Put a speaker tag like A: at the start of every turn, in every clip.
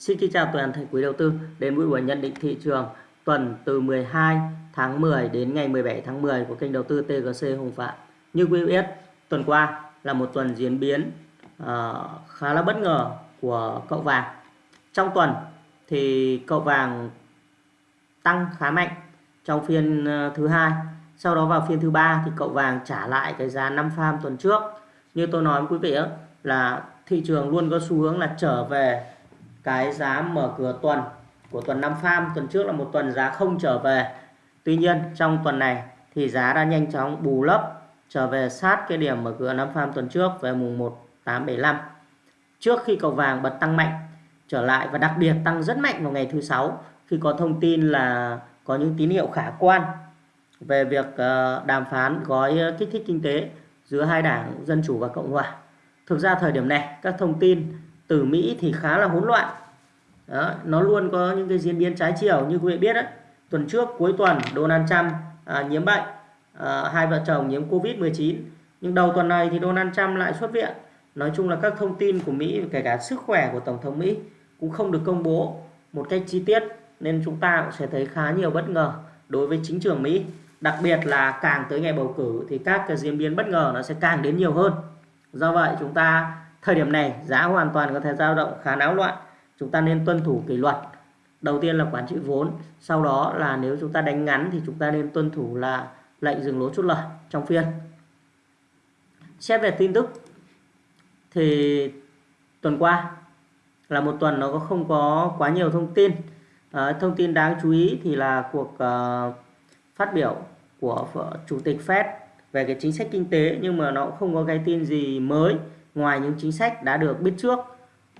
A: Xin kính chào toàn thể quý đầu tư đến với buổi nhận định thị trường tuần từ 12 tháng 10 đến ngày 17 tháng 10 của kênh đầu tư TGC Hùng Phạm. Như quý biết, tuần qua là một tuần diễn biến uh, khá là bất ngờ của cậu vàng. Trong tuần thì cậu vàng tăng khá mạnh trong phiên uh, thứ hai. Sau đó vào phiên thứ ba thì cậu vàng trả lại cái giá 5 farm tuần trước. Như tôi nói với quý vị là thị trường luôn có xu hướng là trở về cái giá mở cửa tuần, của tuần 5 farm, tuần trước là một tuần giá không trở về Tuy nhiên, trong tuần này thì giá đã nhanh chóng bù lấp trở về sát cái điểm mở cửa 5 farm tuần trước về mùng 1 875 trước khi cầu vàng bật tăng mạnh trở lại và đặc biệt tăng rất mạnh vào ngày thứ sáu, khi có thông tin là có những tín hiệu khả quan về việc ờ, đàm phán gói kích thích kinh tế giữa hai đảng Dân Chủ và Cộng Hòa. Thực ra thời điểm này, các thông tin từ Mỹ thì khá là hỗn loạn. Đó, nó luôn có những cái diễn biến trái chiều như quý vị biết đấy. Tuần trước cuối tuần Donald Trump à, nhiễm bệnh, à, hai vợ chồng nhiễm Covid-19. Nhưng đầu tuần này thì Donald Trump lại xuất viện. Nói chung là các thông tin của Mỹ kể cả sức khỏe của Tổng thống Mỹ cũng không được công bố một cách chi tiết nên chúng ta cũng sẽ thấy khá nhiều bất ngờ đối với chính trường Mỹ. Đặc biệt là càng tới ngày bầu cử thì các cái diễn biến bất ngờ nó sẽ càng đến nhiều hơn. Do vậy chúng ta Thời điểm này giá hoàn toàn có thể dao động khá náo loạn. Chúng ta nên tuân thủ kỷ luật. Đầu tiên là quản trị vốn, sau đó là nếu chúng ta đánh ngắn thì chúng ta nên tuân thủ là lệnh dừng lỗ chốt lời trong phiên. Xét về tin tức thì tuần qua là một tuần nó không có quá nhiều thông tin. À, thông tin đáng chú ý thì là cuộc uh, phát biểu của chủ tịch Fed về cái chính sách kinh tế nhưng mà nó cũng không có cái tin gì mới ngoài những chính sách đã được biết trước.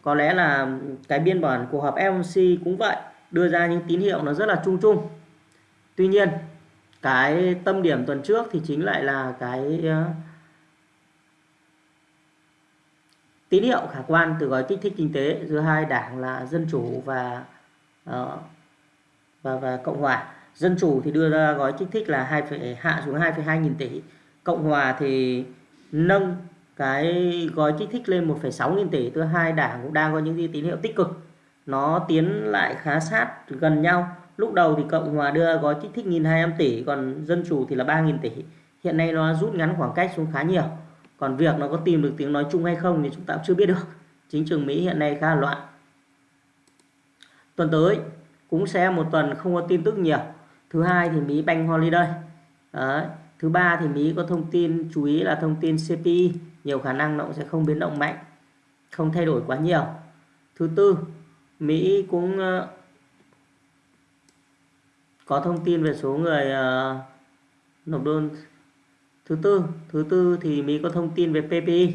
A: Có lẽ là cái biên bản cuộc họp FOMC cũng vậy đưa ra những tín hiệu nó rất là chung chung. Tuy nhiên cái tâm điểm tuần trước thì chính lại là cái ờ, tín hiệu khả quan từ gói kích thích kinh tế giữa hai đảng là dân chủ và ờ, và và cộng hòa. Dân chủ thì đưa ra gói kích thích là hai hạ xuống 2,2 nghìn tỷ cộng hòa thì nâng cái gói kích thích lên 1,6 nghìn tỷ thứ hai đảng cũng đang có những tín hiệu tích cực. Nó tiến lại khá sát gần nhau. Lúc đầu thì cộng hòa đưa gói kích thích 1.200 tỷ còn dân chủ thì là 3.000 tỷ. Hiện nay nó rút ngắn khoảng cách xuống khá nhiều. Còn việc nó có tìm được tiếng nói chung hay không thì chúng ta cũng chưa biết được. Chính trường Mỹ hiện nay khá là loạn. Tuần tới cũng sẽ một tuần không có tin tức nhiều. Thứ hai thì Mỹ banh holiday. Đấy thứ ba thì Mỹ có thông tin chú ý là thông tin CPI nhiều khả năng nó cũng sẽ không biến động mạnh không thay đổi quá nhiều. Thứ tư Mỹ cũng ờ, có thông tin về số người ờ, nộp đơn. Thứ tư thứ tư thì Mỹ có thông tin về PPI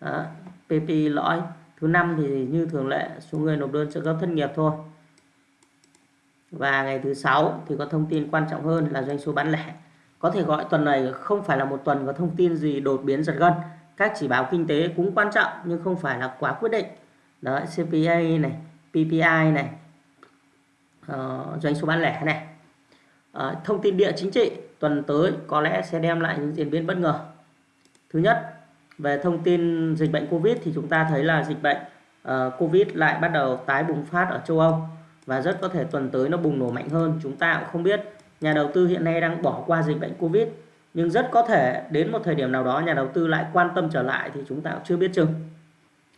A: Đó, PPI lõi. Thứ năm thì như thường lệ số người nộp đơn trợ cấp thất nghiệp thôi. Và ngày thứ sáu thì có thông tin quan trọng hơn là doanh số bán lẻ có thể gọi tuần này không phải là một tuần có thông tin gì đột biến giật gân. Các chỉ báo kinh tế cũng quan trọng nhưng không phải là quá quyết định. Đó CPA này PPI này uh, doanh số bán lẻ này. Uh, thông tin địa chính trị tuần tới có lẽ sẽ đem lại những diễn biến bất ngờ. Thứ nhất về thông tin dịch bệnh Covid thì chúng ta thấy là dịch bệnh uh, Covid lại bắt đầu tái bùng phát ở châu Âu và rất có thể tuần tới nó bùng nổ mạnh hơn. Chúng ta cũng không biết nhà đầu tư hiện nay đang bỏ qua dịch bệnh Covid, nhưng rất có thể đến một thời điểm nào đó nhà đầu tư lại quan tâm trở lại thì chúng ta cũng chưa biết chừng.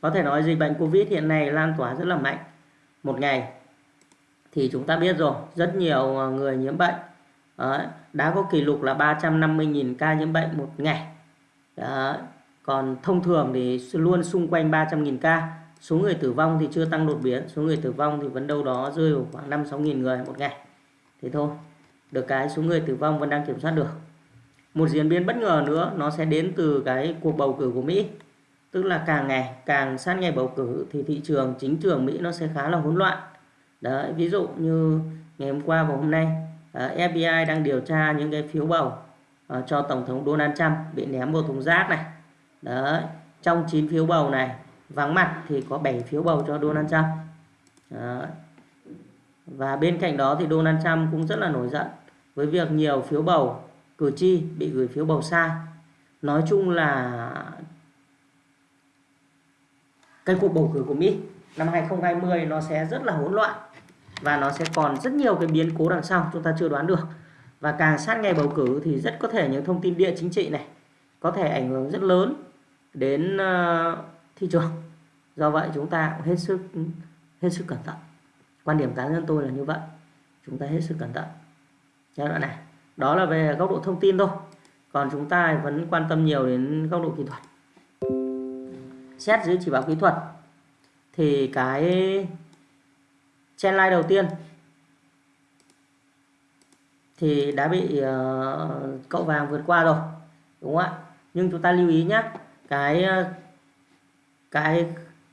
A: Có thể nói dịch bệnh Covid hiện nay lan tỏa rất là mạnh. Một ngày thì chúng ta biết rồi, rất nhiều ờ, người nhiễm bệnh. Đã có kỷ lục là 350.000 ca nhiễm bệnh một ngày. Đó. còn thông thường thì luôn xung quanh 300.000 ca. Số người tử vong thì chưa tăng đột biến, số người tử vong thì vẫn đâu đó rơi vào khoảng 5-6.000 người một ngày. Thế thôi được cái số người tử vong vẫn đang kiểm soát được. Một diễn biến bất ngờ nữa, nó sẽ đến từ cái cuộc bầu cử của Mỹ. Tức là càng ngày, càng sát ngày bầu cử thì thị trường, chính trường Mỹ nó sẽ khá là hỗn loạn. Đấy, ví dụ như ngày hôm qua và hôm nay à, FBI đang điều tra những cái phiếu bầu à, cho tổng thống Donald Trump bị ném vào thùng rác này. Đấy, trong 9 phiếu bầu này, vắng mặt thì có 7 phiếu bầu cho Donald Trump. Đấy và bên cạnh đó thì Donald Trump cũng rất là nổi giận với việc nhiều phiếu bầu cử tri bị gửi phiếu bầu sai. Nói chung là cái cuộc bầu cử của Mỹ năm 2020 nó sẽ rất là hỗn loạn và nó sẽ còn rất nhiều cái biến cố đằng sau chúng ta chưa đoán được. Và càng sát ngày bầu cử thì rất có thể những thông tin địa chính trị này có thể ảnh hưởng rất lớn đến ờ, thị trường. Do vậy chúng ta cũng hết sức hết sức cẩn thận quan điểm cá nhân tôi là như vậy. Chúng ta hết sức cẩn thận. Giai đoạn này. Đó là về góc độ thông tin thôi. Còn chúng ta vẫn quan tâm nhiều đến góc độ kỹ thuật. Xét dưới chỉ báo kỹ thuật thì cái trendline đầu tiên thì đã bị uh, cậu vàng vượt qua rồi đúng không ạ? Nhưng chúng ta lưu ý nhé cái ờ, cái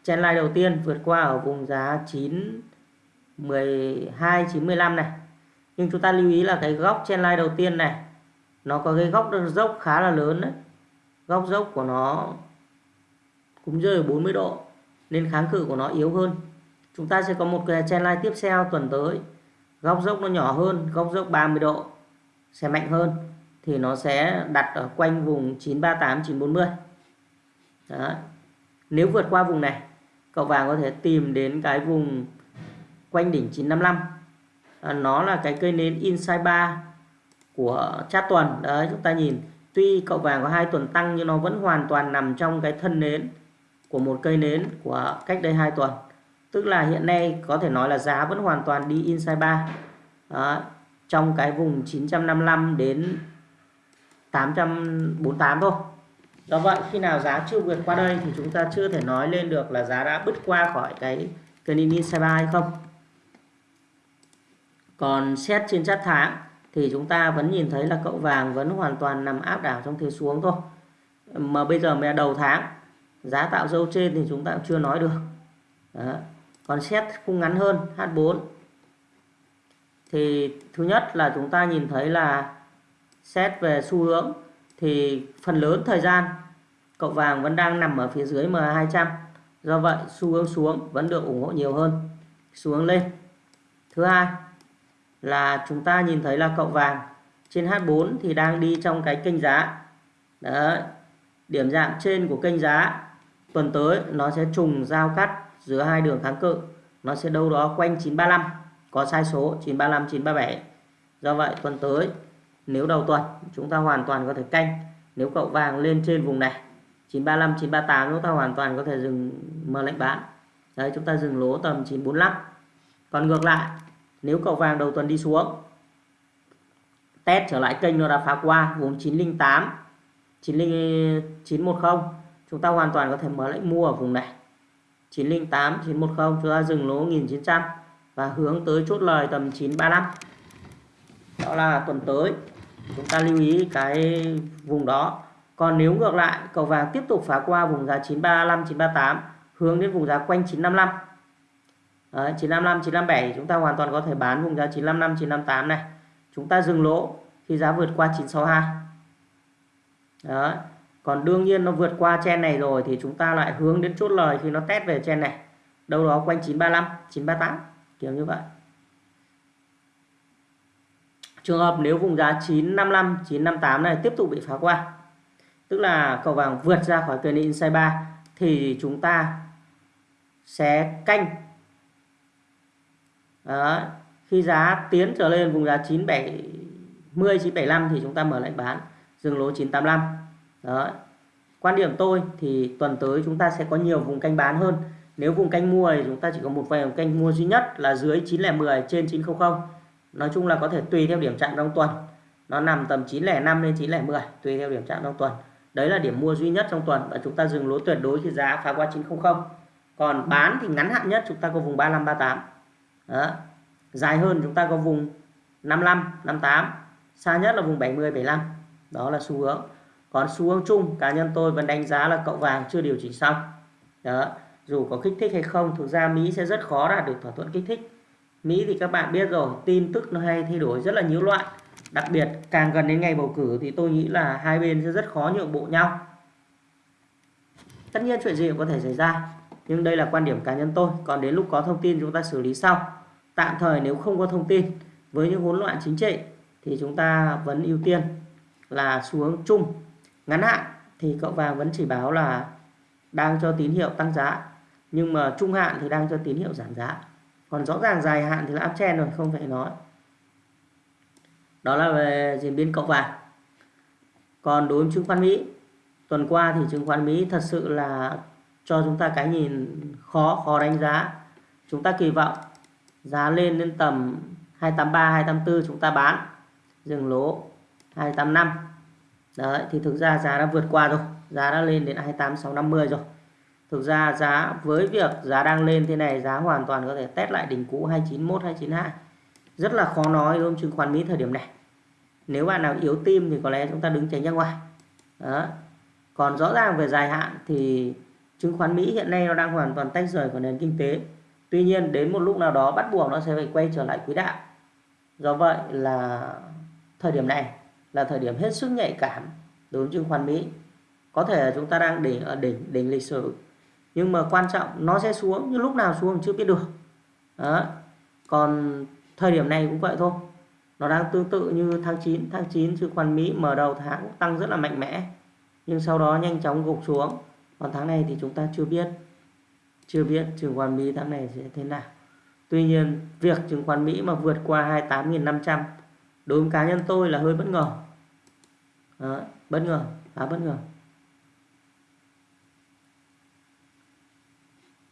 A: trendline đầu tiên vượt qua ở vùng giá 9 12 915 này. Nhưng chúng ta lưu ý là cái góc trendline đầu tiên này, nó có cái góc dốc khá là lớn đấy. Góc dốc của nó cũng rơi ở 40 độ, nên kháng cự của nó yếu hơn. Chúng ta sẽ có một cái trendline tiếp theo tuần tới. Góc dốc nó nhỏ hơn, góc dốc 30 độ sẽ mạnh hơn, thì nó sẽ đặt ở quanh vùng 938 940 Đó. nếu vượt qua vùng này, cậu vàng có thể tìm đến cái vùng quanh đỉnh 955 à, nó là cái cây nến inside 3 của chat tuần. Đấy chúng ta nhìn tuy cậu vàng có hai tuần tăng nhưng nó vẫn hoàn toàn nằm trong cái thân nến của một cây nến của cách đây hai tuần. Tức là hiện nay có thể nói là giá vẫn hoàn toàn đi inside 3 à, trong cái vùng 955 đến 848 thôi. Do vậy khi nào giá chưa vượt qua đây thì chúng ta chưa thể nói lên được là giá đã bứt qua khỏi cái cây nến inside 3 hay không còn xét trên chart tháng thì chúng ta vẫn nhìn thấy là cậu vàng vẫn hoàn toàn nằm áp đảo trong thế xuống thôi. Mà bây giờ mẹ đầu tháng, giá tạo dâu trên thì chúng ta cũng chưa nói được. Đó. còn xét khung ngắn hơn H4 thì thứ nhất là chúng ta nhìn thấy là xét về xu hướng thì phần lớn thời gian cậu vàng vẫn đang nằm ở phía dưới M200 do vậy xu hướng xuống vẫn được ủng hộ nhiều hơn, xu hướng lên. Thứ hai là chúng ta nhìn thấy là cậu vàng. Trên H4 thì đang đi trong cái kênh giá. Đấy. điểm dạng trên của kênh giá, tuần tới nó sẽ trùng giao cắt giữa hai đường kháng cự. Nó sẽ đâu đó quanh 935 có sai số 935 937 do vậy, tuần tới, nếu đầu tuần, chúng ta hoàn toàn có thể canh. Nếu cậu vàng lên trên vùng này 935 938 chúng ta hoàn toàn có thể dừng mở lệnh bán. Đấy, chúng ta dừng lỗ tầm 945 còn ngược lại nếu cậu vàng đầu tuần đi xuống, test trở lại kênh nó đã phá qua vùng 908 910 chúng ta hoàn toàn có thể mở lệnh mua ở vùng này. 908 910 chúng ta dừng lỗ 1900 và hướng tới chốt lời tầm 935 đó là tuần tới, chúng ta lưu ý cái vùng đó. Còn nếu ngược lại cầu vàng tiếp tục phá qua vùng giá 935 938 hướng đến vùng giá quanh 955 Đấy, 955 957 chúng ta hoàn toàn có thể bán vùng giá 955 958 này. Chúng ta dừng lỗ khi giá vượt qua 962 Đấy. còn đương nhiên nó vượt qua chen này rồi thì chúng ta lại hướng đến chốt lời khi nó test về chen này. Đâu đó quanh 935 938 kiểu như vậy. Trường hợp nếu vùng giá 955 958 này tiếp tục bị phá qua tức là cầu vàng vượt ra khỏi kênh inside 3 thì chúng ta sẽ canh đó. khi giá tiến trở lên, vùng giá 970 975 thì chúng ta mở lệnh bán, dừng lỗ 985 đó quan điểm tôi thì tuần tới chúng ta sẽ có nhiều vùng canh bán hơn. Nếu vùng canh mua thì chúng ta chỉ có một vài vùng canh mua duy nhất là dưới 910 trên 900 nói chung là có thể tùy theo điểm trạng trong tuần. Nó nằm tầm 905 đến 910 tùy theo điểm trạng trong tuần. Đấy là điểm mua duy nhất trong tuần và chúng ta dừng lỗ tuyệt đối khi giá phá qua 900 còn bán thì ngắn hạn nhất chúng ta có vùng 35 38 đó. dài hơn chúng ta có vùng 55 58 xa nhất là vùng 70 75 đó là xu hướng. Còn xu hướng chung, cá nhân tôi vẫn đánh giá là cậu vàng chưa điều chỉnh xong. Đó. Dù có kích thích hay không, thực ra Mỹ sẽ rất khó đạt được thỏa thuận kích thích. Mỹ thì các bạn biết rồi, tin tức nó hay thay đổi rất là nhiễu loạn. Đặc biệt, càng gần đến ngày bầu cử thì tôi nghĩ là hai bên sẽ rất khó nhượng bộ nhau. Tất nhiên chuyện gì cũng có thể xảy ra nhưng đây là quan điểm cá nhân tôi. Còn đến lúc có thông tin chúng ta xử lý sau. Tạm thời nếu không có thông tin, với những hỗn loạn chính trị thì chúng ta vẫn ưu tiên là xu hướng chung. Ngắn hạn thì cậu vàng vẫn chỉ báo là đang cho tín hiệu tăng giá, nhưng mà trung hạn thì đang cho tín hiệu giảm giá. Còn rõ ràng dài hạn thì là uptrend rồi, không phải nói. Đó là về diễn biến cậu vàng. Còn đối với chứng khoán Mỹ, tuần qua thì chứng khoán Mỹ thật sự là cho chúng ta cái nhìn khó khó đánh giá. Chúng ta kỳ vọng giá lên đến tầm 283 284 chúng ta bán, dừng lỗ 285 đấy, thì thực ra giá đã vượt qua rồi. Giá đã lên đến 28 650 rồi. Thực ra giá, với việc giá đang lên thế này, giá hoàn toàn có thể test lại đỉnh cũ 291 292 rất là khó nói đối với chứng khoán Mỹ thời điểm này. Nếu bạn nào yếu tim thì có lẽ chúng ta đứng tránh ra ngoài. Đó. Còn rõ ràng về dài hạn thì chứng khoán Mỹ hiện nay nó đang hoàn toàn tách rời khỏi nền kinh tế. Tuy nhiên, đến một lúc nào đó bắt buộc nó sẽ phải quay trở lại quỹ đạo. Do vậy là thời điểm này là thời điểm hết sức nhạy cảm đối với chứng khoán Mỹ. Có thể là chúng ta đang đỉnh ở đỉnh đỉnh lịch sử, nhưng mà quan trọng nó sẽ xuống, nhưng lúc nào xuống chưa biết được. Đó. còn thời điểm này cũng vậy thôi. Nó đang tương tự như tháng 9 tháng 9 chứng khoán Mỹ mở đầu tháng tăng rất là mạnh mẽ, nhưng sau đó nhanh chóng gục xuống còn tháng này thì chúng ta chưa biết chưa biết chứng khoán Mỹ tháng này sẽ thế nào. Tuy nhiên việc chứng khoán Mỹ mà vượt qua 28.500 đối với cá nhân tôi là hơi bất ngờ. Đó, bất ngờ khá bất ngờ.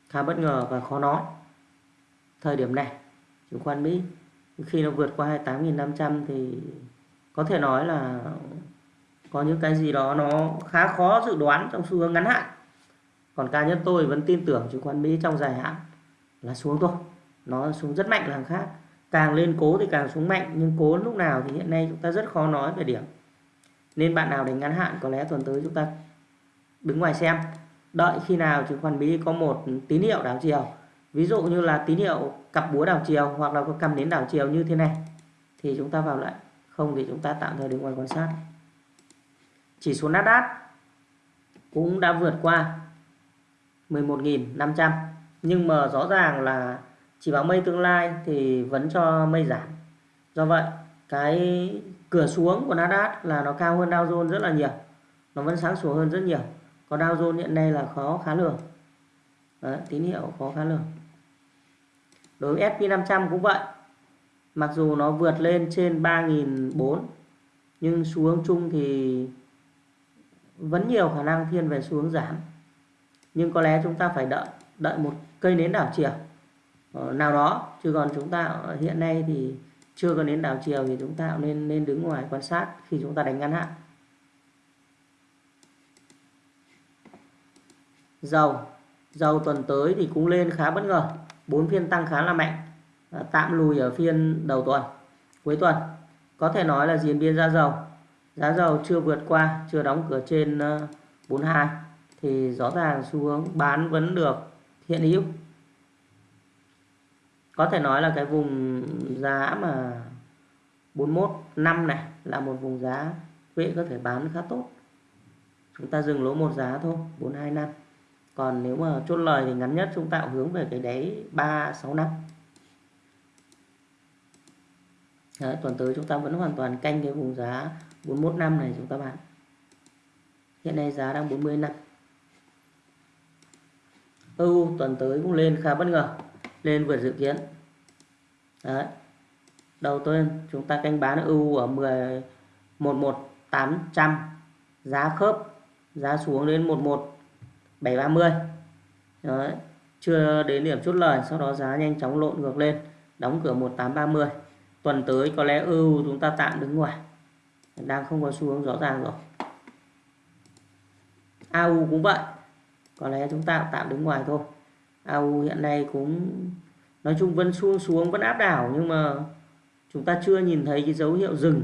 A: Khá bất ngờ và khó nói. Thời điểm này chứng khoán Mỹ khi nó vượt qua 28.500 thì có thể nói là có những cái gì đó nó khá khó dự đoán trong xu hướng ngắn hạn còn cá nhân tôi vẫn tin tưởng chứng khoán Mỹ trong dài hạn là xuống thôi. Nó xuống rất mạnh là hàng khác. Càng lên cố thì càng xuống mạnh, nhưng cố lúc nào thì hiện nay chúng ta rất khó nói về điểm. Nên bạn nào đánh ngắn hạn có lẽ tuần tới chúng ta đứng ngoài xem. Đợi khi nào chứng khoán Mỹ có một tín hiệu đảo chiều, ví dụ như là tín hiệu cặp búa đảo chiều hoặc là có cầm đến đảo chiều như thế này, thì chúng ta vào lại. Không thì chúng ta tạm thời đứng ngoài quan sát. Chỉ số Nasdaq cũng đã vượt qua. 11.500 nhưng mà rõ ràng là chỉ báo mây tương lai thì vẫn cho mây giảm. Do vậy cái cửa xuống của Nasdaq là nó cao hơn Dow Jones rất là nhiều. Nó vẫn sáng sủa hơn rất nhiều. Còn Dow Jones hiện nay là khó khá lường. Đấy, tín hiệu khó khá lường. Đối với SP500 cũng vậy. Mặc dù nó vượt lên trên 3.400 nhưng xuống chung thì vẫn nhiều khả năng thiên về xuống giảm nhưng có lẽ chúng ta phải đợi đợi một cây nến đảo chiều ờ, nào đó. Chứ còn chúng ta ờ, hiện nay thì chưa có nến đảo chiều thì chúng ta nên nên đứng ngoài quan sát khi chúng ta đánh ngắn hạn. Dầu dầu tuần tới thì cũng lên khá bất ngờ. Bốn phiên tăng khá là mạnh ờ, tạm lùi ở phiên đầu tuần, cuối tuần. Có thể nói là diễn biến giá dầu. Giá dầu chưa vượt qua, chưa đóng cửa trên 42 thì rõ ràng xu hướng bán vẫn được hiện hữu. Có thể nói là cái vùng giá mà 41 năm này là một vùng giá quỹ có thể bán khá tốt. Chúng ta dừng lỗ một giá thôi 42 năm. Còn nếu mà chốt lời thì ngắn nhất chúng ta hướng về cái đáy 36 năm. Đấy, tuần tới chúng ta vẫn hoàn toàn canh cái vùng giá 41 năm này chúng ta bán. Hiện nay giá đang 40 năm. EU tuần tới cũng lên khá bất ngờ, lên vượt dự kiến. Đấy. Đầu tiên chúng ta canh bán EU ở 10 11800 giá khớp, giá xuống đến 11730 đấy. Chưa đến điểm chốt lời, sau đó giá nhanh chóng lộn ngược lên, đóng cửa 1830 tuần tới có lẽ EU chúng ta tạm đứng ngoài. Đang không có xu hướng rõ ràng rồi. AU cũng vậy có lẽ chúng ta tạm đứng ngoài thôi. AU, hiện nay cũng, nói chung vẫn xuống xuống, vẫn áp đảo, nhưng mà chúng ta chưa nhìn thấy cái dấu hiệu dừng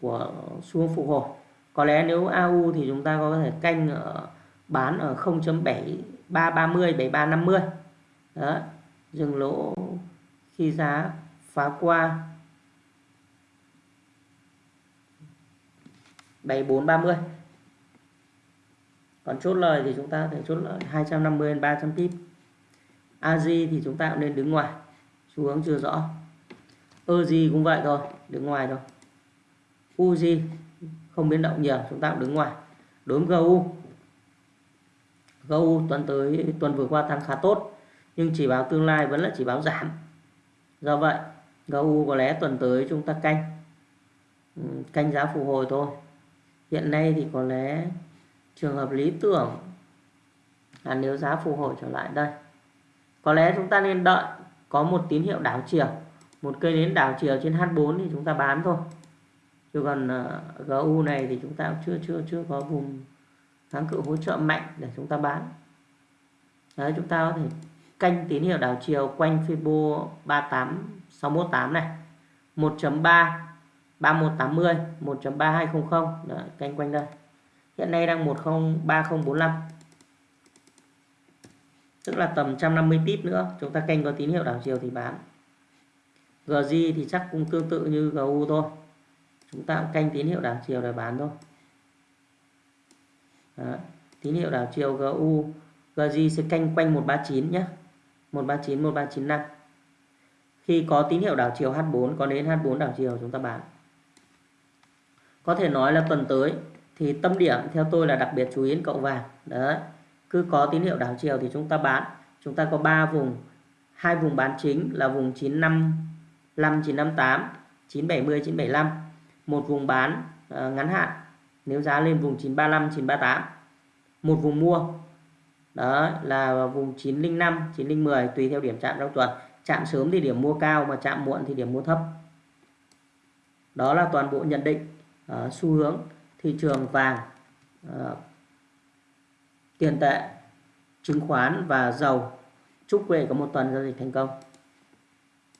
A: của xuống phục hồi. Có lẽ nếu AU thì chúng ta có thể canh ở, bán ở 0.7330 7350 đó, dừng lỗ khi giá phá qua. 7430 còn chốt lời thì chúng ta thể chốt lời 250 đến 300 pip AG thì chúng ta cũng nên đứng ngoài, xu hướng chưa rõ. EG cũng vậy thôi, đứng ngoài thôi. UG không biến động nhiều, chúng ta cũng đứng ngoài. Đối với GU GU tuần tới, tuần vừa qua tăng khá tốt, nhưng chỉ báo tương lai vẫn là chỉ báo giảm. Do vậy GU có lẽ tuần tới chúng ta canh. Ừ, canh giá phục hồi thôi. Hiện nay thì có lẽ trường hợp lý tưởng là nếu giá phục hồi trở lại đây. Có lẽ chúng ta nên đợi có một tín hiệu đảo chiều. Một cây nến đảo chiều trên H4 thì chúng ta bán thôi. Chứ còn ờ, uh, GU này thì chúng ta chưa chưa chưa có vùng kháng cự hỗ trợ mạnh để chúng ta bán. Đấy chúng ta có thể canh tín hiệu đảo chiều quanh Fibo 38618 này. 1.3 3180 1.3200 canh quanh đây hiện nay đang 103045 tức là tầm 150 pip nữa. Chúng ta canh có tín hiệu đảo chiều thì bán. GJ thì chắc cũng tương tự như GU thôi. Chúng ta cũng canh tín hiệu đảo chiều để bán thôi. Đó. tín hiệu đảo chiều GU GJ sẽ canh quanh 139 nhé 139 1395 khi có tín hiệu đảo chiều H4 có đến H4 đảo chiều chúng ta bán. Có thể nói là tuần tới thì tâm điểm theo tôi là đặc biệt chú ý đến cậu vàng. Đấy cứ có tín hiệu đảo chiều thì chúng ta bán. Chúng ta có 3 vùng. Hai vùng bán chính là vùng 955 958 970 975 một vùng bán uh, ngắn hạn. Nếu giá lên vùng 935 938 một vùng mua. Đó là vùng 905 910 tùy theo điểm chạm trong tuần. Chạm sớm thì điểm mua cao mà chạm muộn thì điểm mua thấp. Đó là toàn bộ nhận định uh, xu hướng thị trường vàng uh, tiền tệ chứng khoán và dầu. Chúc quý vị có một tuần giao dịch thành công.